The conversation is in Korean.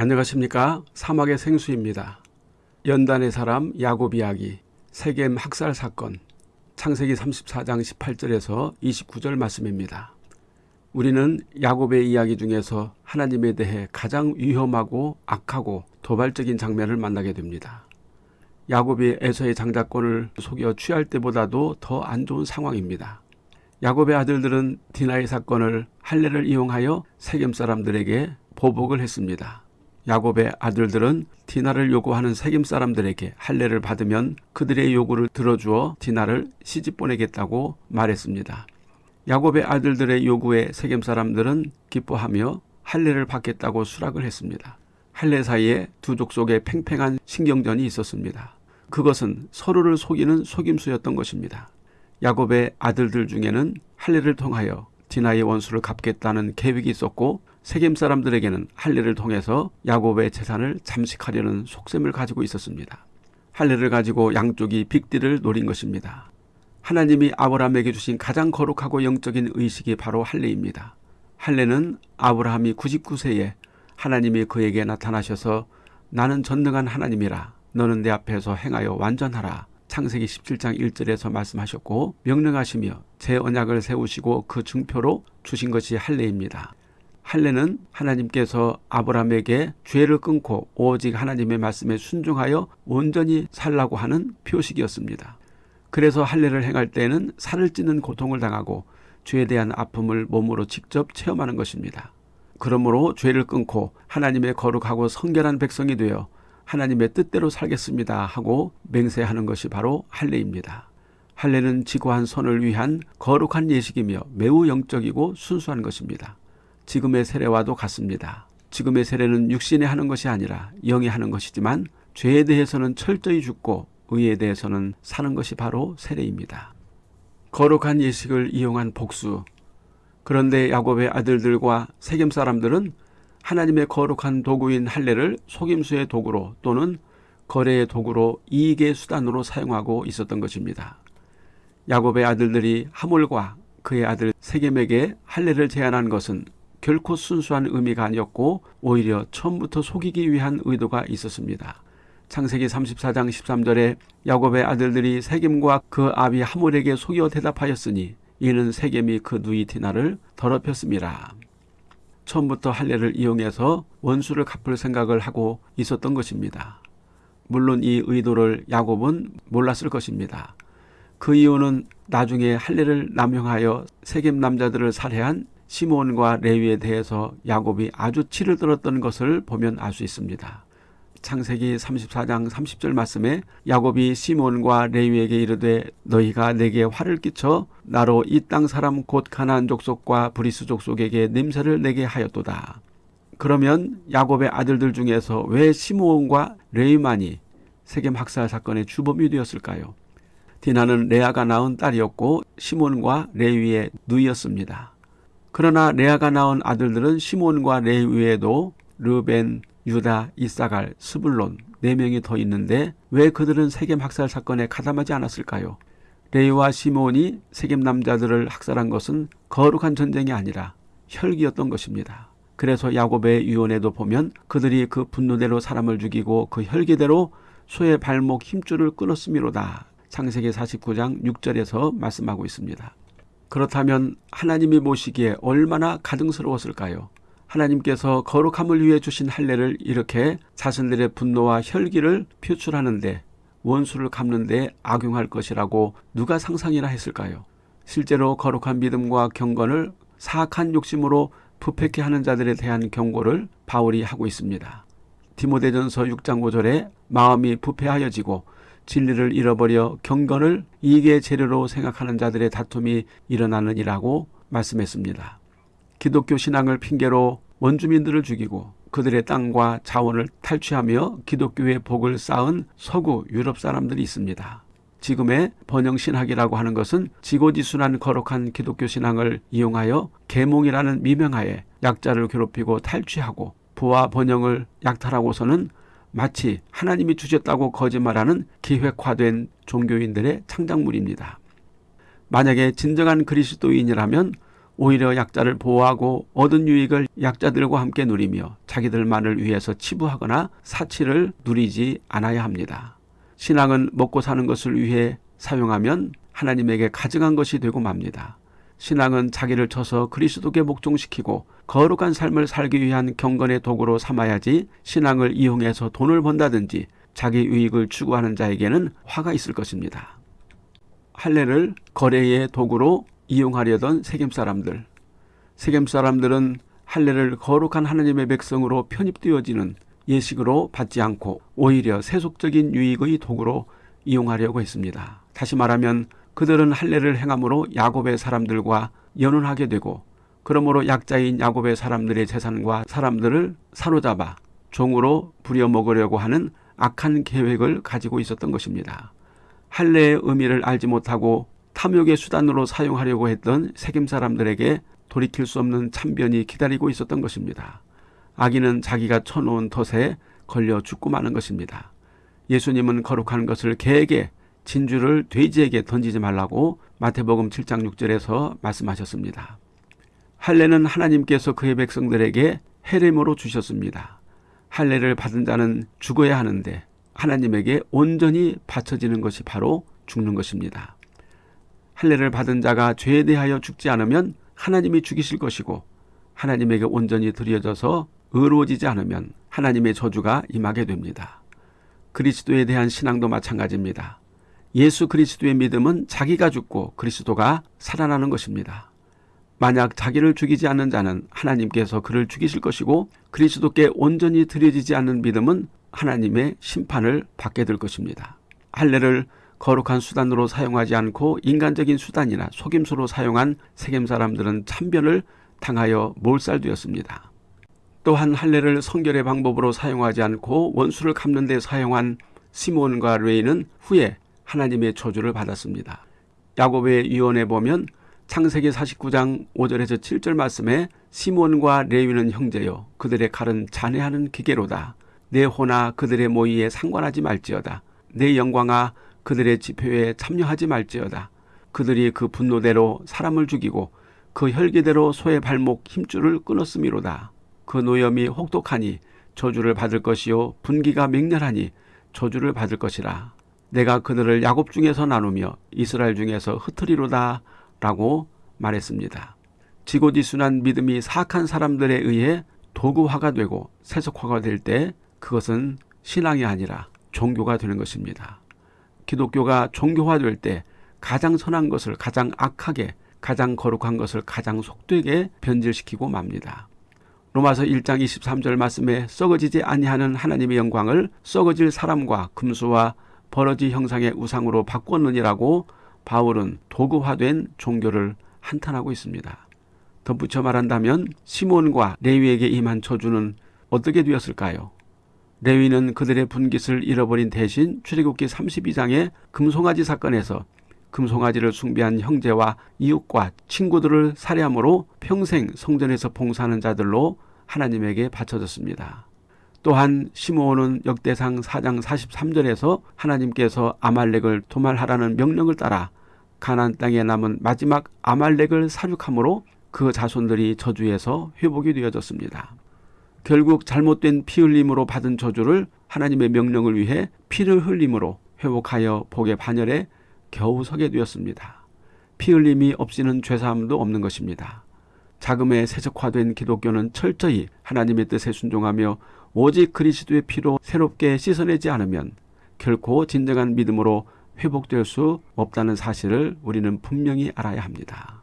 안녕하십니까 사막의 생수입니다. 연단의 사람 야곱 이야기 세겜 학살 사건 창세기 34장 18절에서 29절 말씀입니다. 우리는 야곱의 이야기 중에서 하나님에 대해 가장 위험하고 악하고 도발적인 장면을 만나게 됩니다. 야곱이 에서의 장자권을 속여 취할 때보다도 더 안 좋은 상황입니다. 야곱의 아들들은 디나의 사건을 할례를 이용하여 세겜 사람들에게 보복을 했습니다. 야곱의 아들들은 디나를 요구하는 세겜 사람들에게 할례를 받으면 그들의 요구를 들어주어 디나를 시집 보내겠다고 말했습니다. 야곱의 아들들의 요구에 세겜 사람들은 기뻐하며 할례를 받겠다고 수락을 했습니다. 할례 사이에 두 족속에 팽팽한 신경전이 있었습니다. 그것은 서로를 속이는 속임수였던 것입니다. 야곱의 아들들 중에는 할례를 통하여 디나의 원수를 갚겠다는 계획이 있었고 세겜 사람들에게는 할례를 통해서 야곱의 재산을 잠식하려는 속셈을 가지고 있었습니다. 할례를 가지고 양쪽이 빅딜을 노린 것입니다. 하나님이 아브라함에게 주신 가장 거룩하고 영적인 의식이 바로 할례입니다. 할례는 아브라함이 99세에 하나님이 그에게 나타나셔서 나는 전능한 하나님이라 너는 내 앞에서 행하여 완전하라 창세기 17장 1절에서 말씀하셨고 명령하시며 제 언약을 세우시고 그 증표로 주신 것이 할례입니다. 할례는 하나님께서 아브라함에게 죄를 끊고 오직 하나님의 말씀에 순종하여 온전히 살라고 하는 표식이었습니다. 그래서 할례를 행할 때에는 살을 찌는 고통을 당하고 죄에 대한 아픔을 몸으로 직접 체험하는 것입니다. 그러므로 죄를 끊고 하나님의 거룩하고 성결한 백성이 되어 하나님의 뜻대로 살겠습니다 하고 맹세하는 것이 바로 할례입니다. 할례는 지고한 선을 위한 거룩한 예식이며 매우 영적이고 순수한 것입니다. 지금의 세례와도 같습니다. 지금의 세례는 육신에 하는 것이 아니라 영이 하는 것이지만 죄에 대해서는 철저히 죽고 의에 대해서는 사는 것이 바로 세례입니다. 거룩한 예식을 이용한 복수. 그런데 야곱의 아들들과 세겜 사람들은 하나님의 거룩한 도구인 할례를 속임수의 도구로 또는 거래의 도구로 이익의 수단으로 사용하고 있었던 것입니다. 야곱의 아들들이 하몰과 그의 아들 세겜에게 할례를 제안한 것은 결코 순수한 의미가 아니었고 오히려 처음부터 속이기 위한 의도가 있었습니다. 창세기 34장 13절에 야곱의 아들들이 세겜과 그 아비 하몰에게 속여 대답하였으니 이는 세겜이 그 누이 디나를 더럽혔습니다. 처음부터 할례를 이용해서 원수를 갚을 생각을 하고 있었던 것입니다. 물론 이 의도를 야곱은 몰랐을 것입니다. 그 이유는 나중에 할례를 남용하여 세겜 남자들을 살해한 시몬과 레위에 대해서 야곱이 아주 치를 들었던 것을 보면 알 수 있습니다. 창세기 34장 30절 말씀에 야곱이 시므온과 레위에게 이르되 너희가 내게 화를 끼쳐 나로 이 땅 사람 곧 가나안 족속과 브리스 족속에게 냄새를 내게 하였도다. 그러면 야곱의 아들들 중에서 왜 시므온과 레위만이 세겜 학살 사건의 주범이 되었을까요? 디나는 레아가 낳은 딸이었고 시므온과 레위의 누이였습니다. 그러나 레아가 낳은 아들들은 시므온과 레위에도 르벤, 유다, 이사갈, 스불론 네 명이 더 있는데 왜 그들은 세겜 학살 사건에 가담하지 않았을까요? 레이와 시몬이 세겜 남자들을 학살한 것은 거룩한 전쟁이 아니라 혈기였던 것입니다. 그래서 야곱의 유언에도 보면 그들이 그 분노대로 사람을 죽이고 그 혈기대로 소의 발목 힘줄을 끊었음이로다. 창세기 49장 6절에서 말씀하고 있습니다. 그렇다면 하나님이 보시기에 얼마나 가증스러웠을까요? 하나님께서 거룩함을 위해 주신 할례를 이렇게 자신들의 분노와 혈기를 표출하는데 원수를 갚는데 악용할 것이라고 누가 상상이나 했을까요? 실제로 거룩한 믿음과 경건을 사악한 욕심으로 부패케 하는 자들에 대한 경고를 바울이 하고 있습니다. 디모데전서 6장 5절에 마음이 부패하여지고 진리를 잃어버려 경건을 이익의 재료로 생각하는 자들의 다툼이 일어나느니라고 말씀했습니다. 기독교 신앙을 핑계로 원주민들을 죽이고 그들의 땅과 자원을 탈취하며 기독교의 복을 쌓은 서구 유럽 사람들이 있습니다. 지금의 번영신학이라고 하는 것은 지고지순한 거룩한 기독교 신앙을 이용하여 계몽이라는 미명하에 약자를 괴롭히고 탈취하고 부와 번영을 약탈하고서는 마치 하나님이 주셨다고 거짓말하는 기획화된 종교인들의 창작물입니다. 만약에 진정한 그리스도인이라면 오히려 약자를 보호하고 얻은 유익을 약자들과 함께 누리며 자기들만을 위해서 치부하거나 사치를 누리지 않아야 합니다. 신앙은 먹고 사는 것을 위해 사용하면 하나님에게 가증한 것이 되고 맙니다. 신앙은 자기를 쳐서 그리스도께 목종시키고 거룩한 삶을 살기 위한 경건의 도구로 삼아야지 신앙을 이용해서 돈을 번다든지 자기 유익을 추구하는 자에게는 화가 있을 것입니다. 할례를 거래의 도구로 이용하려던 세겜 사람들. 세겜 사람들은 할례를 거룩한 하나님의 백성으로 편입되어지는 예식으로 받지 않고 오히려 세속적인 유익의 도구로 이용하려고 했습니다. 다시 말하면 그들은 할례를 행함으로 야곱의 사람들과 연혼하게 되고 그러므로 약자인 야곱의 사람들의 재산과 사람들을 사로잡아 종으로 부려먹으려고 하는 악한 계획을 가지고 있었던 것입니다. 할례의 의미를 알지 못하고 탐욕의 수단으로 사용하려고 했던 세겜 사람들에게 돌이킬 수 없는 참변이 기다리고 있었던 것입니다. 아기는 자기가 쳐놓은 덫에 걸려 죽고 마는 것입니다. 예수님은 거룩한 것을 개에게 진주를 돼지에게 던지지 말라고 마태복음 7장 6절에서 말씀하셨습니다. 할례는 하나님께서 그의 백성들에게 해림으로 주셨습니다. 할례를 받은 자는 죽어야 하는데 하나님에게 온전히 바쳐지는 것이 바로 죽는 것입니다. 할례를 받은 자가 죄에 대하여 죽지 않으면 하나님이 죽이실 것이고 하나님에게 온전히 드려져서 의로워지지 않으면 하나님의 저주가 임하게 됩니다. 그리스도에 대한 신앙도 마찬가지입니다. 예수 그리스도의 믿음은 자기가 죽고 그리스도가 살아나는 것입니다. 만약 자기를 죽이지 않는 자는 하나님께서 그를 죽이실 것이고 그리스도께 온전히 드려지지 않는 믿음은 하나님의 심판을 받게 될 것입니다. 할례를 거룩한 수단으로 사용하지 않고 인간적인 수단이나 속임수로 사용한 세겜 사람들은 참변을 당하여 몰살되었습니다. 또한 할례를 성결의 방법으로 사용하지 않고 원수를 갚는 데 사용한 시몬과 레이는 후에 하나님의 저주를 받았습니다. 야곱의 유언에 보면 창세기 49장 5절에서 7절 말씀에 시몬과 레위는 형제요 그들의 칼은 잔해하는 기계로다. 내 호나 그들의 모의에 상관하지 말지어다. 내 영광아 그들의 집회에 참여하지 말지어다. 그들이 그 분노대로 사람을 죽이고 그 혈기대로 소의 발목 힘줄을 끊었음이로다. 그 노염이 혹독하니 저주를 받을 것이요 분기가 맹렬하니 저주를 받을 것이라. 내가 그들을 야곱 중에서 나누며 이스라엘 중에서 흩으리로다 라고 말했습니다. 지고지순한 믿음이 사악한 사람들에 의해 도구화가 되고 세속화가 될 때 그것은 신앙이 아니라 종교가 되는 것입니다. 기독교가 종교화될 때 가장 선한 것을 가장 악하게 가장 거룩한 것을 가장 속되게 변질시키고 맙니다. 로마서 1장 23절 말씀에 썩어지지 아니하는 하나님의 영광을 썩어질 사람과 금수와 버러지 형상의 우상으로 바꿨느니라고 바울은 도구화된 종교를 한탄하고 있습니다. 덧붙여 말한다면 시몬과 레위에게 임한 저주는 어떻게 되었을까요? 레위는 그들의 분깃을 잃어버린 대신 출애굽기 32장의 금송아지 사건에서 금송아지를 숭배한 형제와 이웃과 친구들을 살해함으로 평생 성전에서 봉사하는 자들로 하나님에게 바쳐졌습니다. 또한 시므온은 역대상 4장 43절에서 하나님께서 아말렉을 도말하라는 명령을 따라 가나안 땅에 남은 마지막 아말렉을 사륙함으로 그 자손들이 저주에서 회복이 되어졌습니다. 결국 잘못된 피 흘림으로 받은 저주를 하나님의 명령을 위해 피를 흘림으로 회복하여 복의 반열에 겨우 서게 되었습니다. 피 흘림이 없이는 죄사함도 없는 것입니다. 자금에 세속화된 기독교는 철저히 하나님의 뜻에 순종하며 오직 그리스도의 피로 새롭게 씻어내지 않으면 결코 진정한 믿음으로 회복될 수 없다는 사실을 우리는 분명히 알아야 합니다.